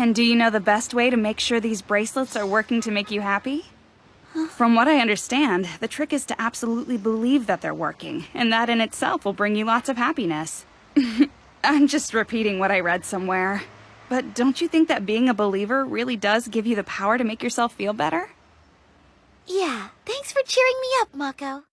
And do you know the best way to make sure these bracelets are working to make you happy? From what I understand, the trick is to absolutely believe that they're working, and that in itself will bring you lots of happiness. I'm just repeating what I read somewhere. But don't you think that being a believer really does give you the power to make yourself feel better? Yeah, thanks for cheering me up, Mako.